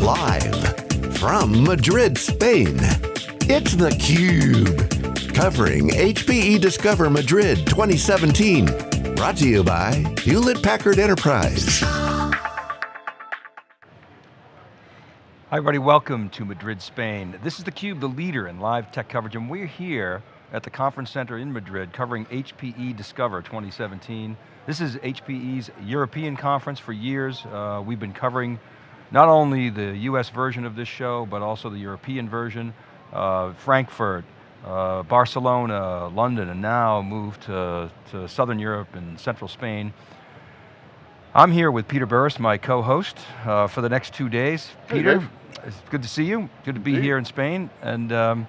Live from Madrid, Spain, it's theCUBE. Covering HPE Discover Madrid 2017. Brought to you by Hewlett Packard Enterprise. Hi everybody, welcome to Madrid, Spain. This is theCUBE, the leader in live tech coverage, and we're here at the conference center in Madrid covering HPE Discover 2017. This is HPE's European conference for years. Uh, we've been covering not only the US version of this show, but also the European version. Uh, Frankfurt, uh, Barcelona, London, and now moved to, to Southern Europe and Central Spain. I'm here with Peter Burris, my co-host, uh, for the next two days. Hey, Peter, Dave. it's good to see you. Good to be Indeed. here in Spain. And um,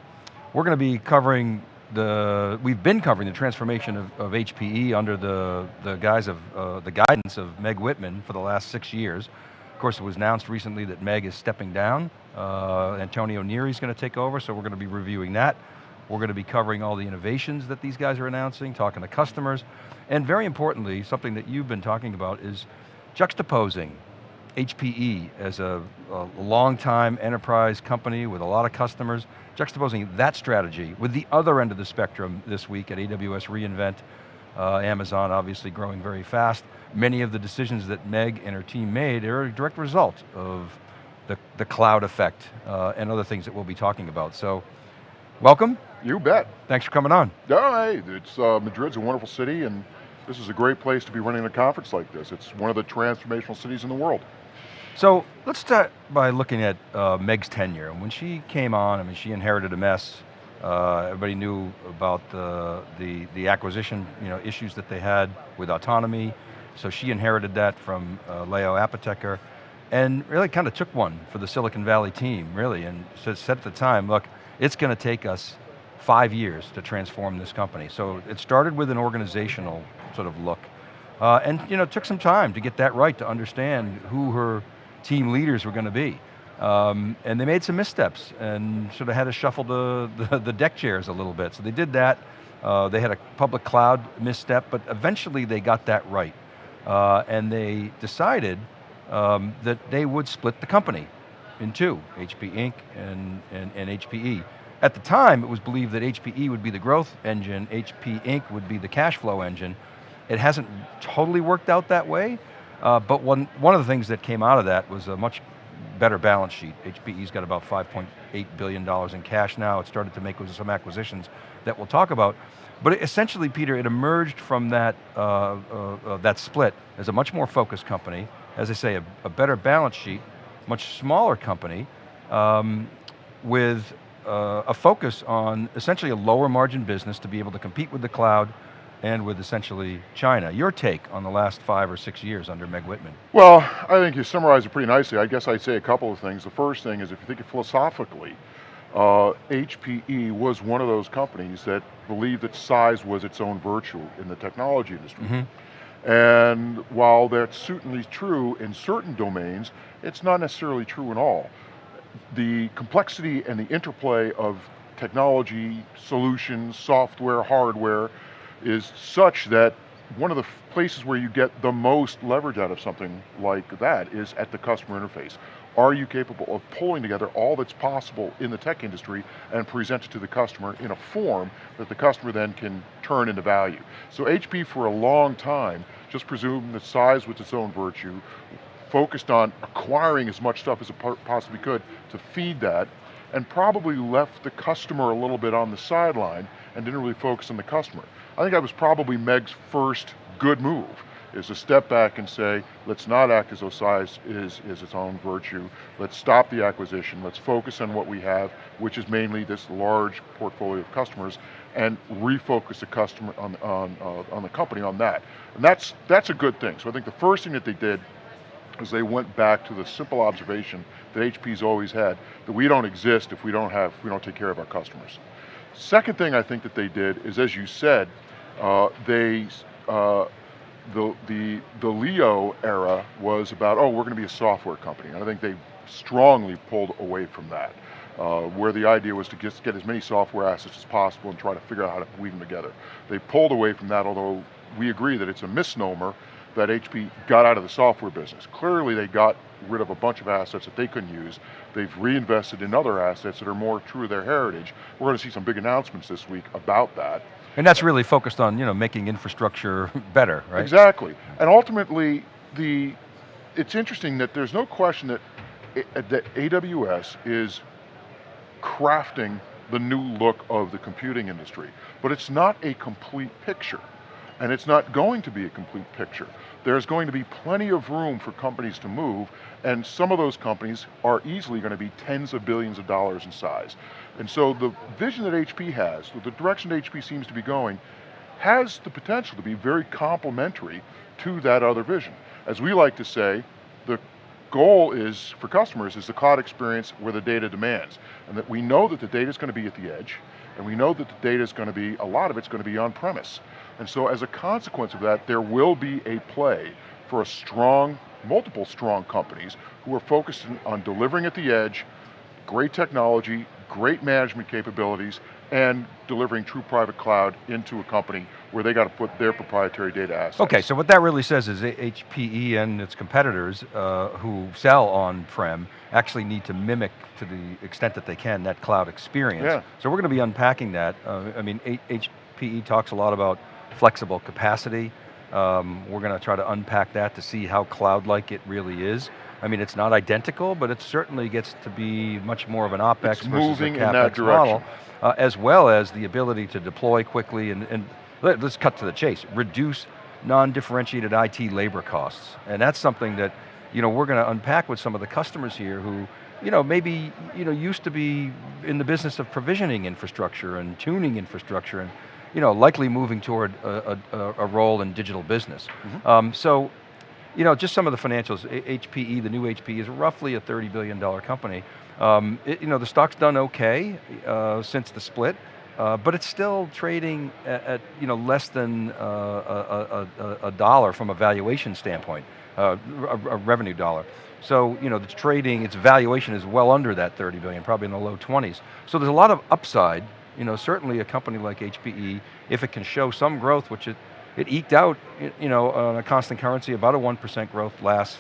we're going to be covering the, we've been covering the transformation of, of HPE under the, the guise of, uh, the guidance of Meg Whitman for the last six years. Of course, it was announced recently that Meg is stepping down. Uh, Antonio Neri is going to take over, so we're going to be reviewing that. We're going to be covering all the innovations that these guys are announcing, talking to customers, and very importantly, something that you've been talking about is juxtaposing HPE as a, a long-time enterprise company with a lot of customers, juxtaposing that strategy with the other end of the spectrum this week at AWS reInvent, uh, Amazon obviously growing very fast. Many of the decisions that Meg and her team made are a direct result of the, the cloud effect uh, and other things that we'll be talking about. So, welcome, You bet. thanks for coming on. No, hey, it's, uh, Madrid's a wonderful city and this is a great place to be running a conference like this. It's one of the transformational cities in the world. So let's start by looking at uh, Meg's tenure. And when she came on, I mean, she inherited a mess. Uh, everybody knew about the, the, the acquisition you know, issues that they had with Autonomy. So she inherited that from uh, Leo Apotheker and really kind of took one for the Silicon Valley team, really, and said at the time, look, it's going to take us five years to transform this company. So it started with an organizational sort of look. Uh, and you know, it took some time to get that right, to understand who her team leaders were going to be. Um, and they made some missteps and sort of had to shuffle the, the, the deck chairs a little bit. So they did that. Uh, they had a public cloud misstep, but eventually they got that right. Uh, and they decided um, that they would split the company in two, HP Inc. and, and, and HPE. At the time, it was believed that HPE would be the growth engine, HP Inc. would be the cash flow engine. It hasn't totally worked out that way, uh, but one, one of the things that came out of that was a much better balance sheet. HPE's got about $5.8 billion in cash now. It started to make some acquisitions that we'll talk about. But essentially, Peter, it emerged from that, uh, uh, uh, that split as a much more focused company, as I say, a, a better balance sheet, much smaller company, um, with uh, a focus on essentially a lower margin business to be able to compete with the cloud and with essentially China. Your take on the last five or six years under Meg Whitman? Well, I think you summarized it pretty nicely. I guess I'd say a couple of things. The first thing is if you think philosophically, uh, HPE was one of those companies that believed that size was its own virtue in the technology industry. Mm-hmm. And while that's certainly true in certain domains, it's not necessarily true in all. The complexity and the interplay of technology, solutions, software, hardware, is such that one of the places where you get the most leverage out of something like that is at the customer interface. Are you capable of pulling together all that's possible in the tech industry and present it to the customer in a form that the customer then can turn into value? So HP for a long time just presumed that size was its own virtue, focused on acquiring as much stuff as it possibly could to feed that, and probably left the customer a little bit on the sideline and didn't really focus on the customer. I think that was probably Meg's first good move, is to step back and say, let's not act as though size is, is its own virtue. Let's stop the acquisition. Let's focus on what we have, which is mainly this large portfolio of customers, and refocus the customer on, on, uh, on the company on that. And that's, that's a good thing. So I think the first thing that they did is they went back to the simple observation that HP's always had, that we don't exist if we don't have, we don't take care of our customers. Second thing I think that they did is, as you said, uh, they, uh, the, the, the Leo era was about, oh, we're going to be a software company. And I think they strongly pulled away from that, uh, where the idea was to get, get as many software assets as possible and try to figure out how to weave them together. They pulled away from that, although we agree that it's a misnomer that HP got out of the software business. Clearly they got rid of a bunch of assets that they couldn't use. They've reinvested in other assets that are more true to their heritage. We're going to see some big announcements this week about that. And that's really focused on you know, making infrastructure better, right? Exactly. And ultimately, the, it's interesting that there's no question that, eh, eh, that AWS is crafting the new look of the computing industry. But it's not a complete picture. And it's not going to be a complete picture. There's going to be plenty of room for companies to move, and some of those companies are easily going to be tens of billions of dollars in size. And so the vision that HP has, the direction that HP seems to be going, has the potential to be very complementary to that other vision. As we like to say, the goal is, for customers, is the cloud experience where the data demands. And that we know that the data is going to be at the edge, and we know that the data is going to be, a lot of it's going to be on premise. And so as a consequence of that, there will be a play for a strong, multiple strong companies who are focused on delivering at the edge, great technology, great management capabilities, and delivering true private cloud into a company where they got to put their proprietary data assets. Okay, so what that really says is HPE and its competitors uh, who sell on-prem actually need to mimic to the extent that they can that cloud experience. Yeah. So we're going to be unpacking that. Uh, I mean, HPE talks a lot about flexible capacity. Um, we're going to try to unpack that to see how cloud-like it really is. I mean, it's not identical, but it certainly gets to be much more of an OpEx it's versus a CapEx model, uh, as well as the ability to deploy quickly and, and let, us cut to the chase, reduce non-differentiated IT labor costs. And that's something that you know, we're going to unpack with some of the customers here who you know, maybe you know, used to be in the business of provisioning infrastructure and tuning infrastructure and you know, likely moving toward a, a, a role in digital business. Mm -hmm. um, so, you know, just some of the financials, HPE, the new HPE is roughly a $30 billion company. Um, it, you know, the stock's done okay uh, since the split, uh, but it's still trading at, at you know, less than uh, a, a, a, dollar from a valuation standpoint, uh, a, revenue dollar. So, you know, the trading, its valuation is well under that 30 billion, probably in the low 20s. So there's a lot of upside you know, certainly a company like HPE, if it can show some growth, which it, it eked out, you know, on a constant currency, about a 1% growth last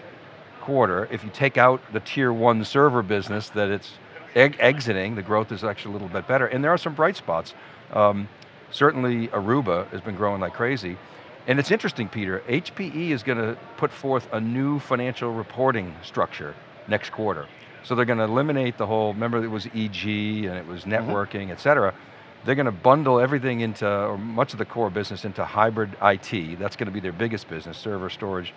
quarter. If you take out the tier one server business that it's exiting, the growth is actually a little bit better. And there are some bright spots. Um, certainly Aruba has been growing like crazy. And it's interesting, Peter, HPE is going to put forth a new financial reporting structure next quarter. So they're going to eliminate the whole, remember it was EG and it was mm-hmm. networking, mm -hmm. et cetera. They're going to bundle everything into, or much of the core business into hybrid IT. That's going to be their biggest business, server storage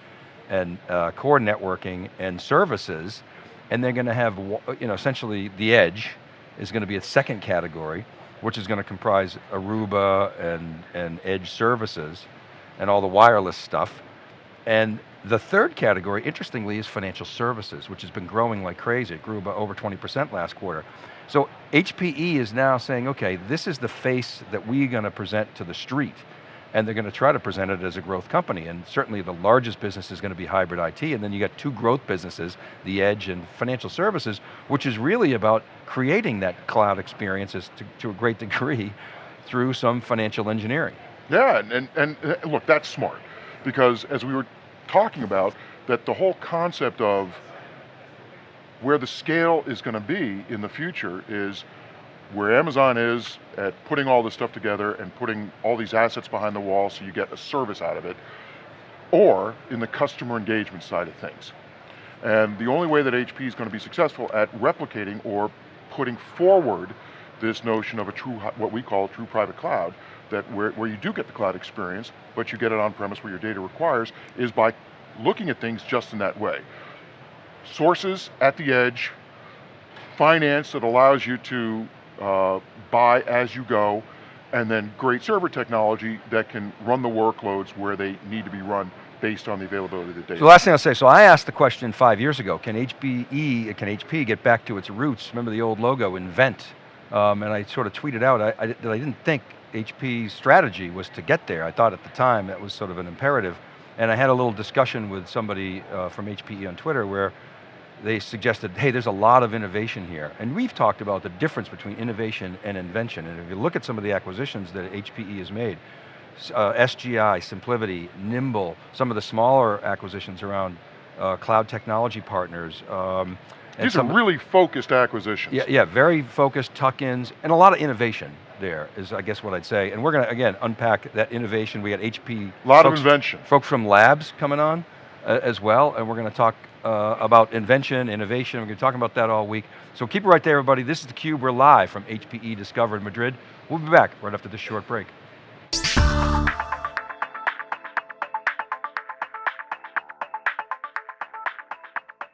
and uh, core networking and services. And they're going to have, you know, essentially the edge is going to be a second category, which is going to comprise Aruba and, and edge services and all the wireless stuff. And the third category, interestingly, is financial services, which has been growing like crazy. It grew by over 20% last quarter. So HPE is now saying, okay, this is the face that we're going to present to the street, and they're going to try to present it as a growth company, and certainly the largest business is going to be hybrid IT, and then you got two growth businesses, the edge and financial services, which is really about creating that cloud experiences to, to a great degree through some financial engineering. Yeah, and, and, and look, that's smart, because as we were talking about, that the whole concept of where the scale is going to be in the future is where Amazon is at putting all this stuff together and putting all these assets behind the wall so you get a service out of it, or in the customer engagement side of things. And the only way that HP is going to be successful at replicating or putting forward this notion of a true, what we call a true private cloud, that where, where you do get the cloud experience, but you get it on premise where your data requires, is by looking at things just in that way. Sources at the edge, finance that allows you to uh, buy as you go, and then great server technology that can run the workloads where they need to be run based on the availability of the data. So the last thing I'll say, so I asked the question five years ago, can HPE, can HP get back to its roots? Remember the old logo, invent. Um, and I sort of tweeted out I, I, that I didn't think HP's strategy was to get there. I thought at the time that was sort of an imperative. And I had a little discussion with somebody uh, from HPE on Twitter where they suggested, hey, there's a lot of innovation here. And we've talked about the difference between innovation and invention. And if you look at some of the acquisitions that HPE has made, uh, SGI, Simplivity, Nimble, some of the smaller acquisitions around uh, cloud technology partners. Um, and These are some- really focused acquisitions. yeah, yeah, very focused tuck-ins and a lot of innovation there is I guess what I'd say. And we're going to, again, unpack that innovation. We got HP. A lot folks, of invention. Folks from labs coming on uh, as well, and we're going to talk uh, about invention, innovation. We're going to talk about that all week. So keep it right there, everybody. This is theCUBE, we're live from HPE Discover in Madrid. We'll be back right after this short break.